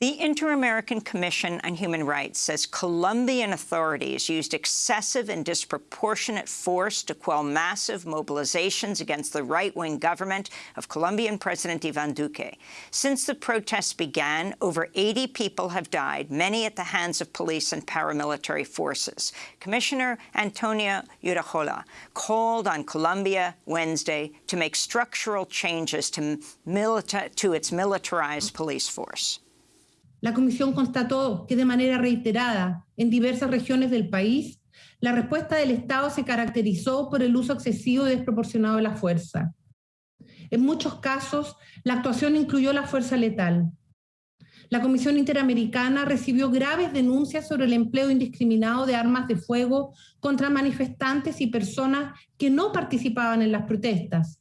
The Inter-American Commission on Human Rights says Colombian authorities used excessive and disproportionate force to quell massive mobilizations against the right-wing government of Colombian President Ivan Duque. Since the protests began, over 80 people have died, many at the hands of police and paramilitary forces. Commissioner Antonia Urrejola called on Colombia Wednesday to make structural changes to, to its militarized police force. La Comisión constató que de manera reiterada en diversas regiones del país, la respuesta del Estado se caracterizó por el uso excesivo y desproporcionado de la fuerza. En muchos casos, la actuación incluyó la fuerza letal. La Comisión Interamericana recibió graves denuncias sobre el empleo indiscriminado de armas de fuego contra manifestantes y personas que no participaban en las protestas,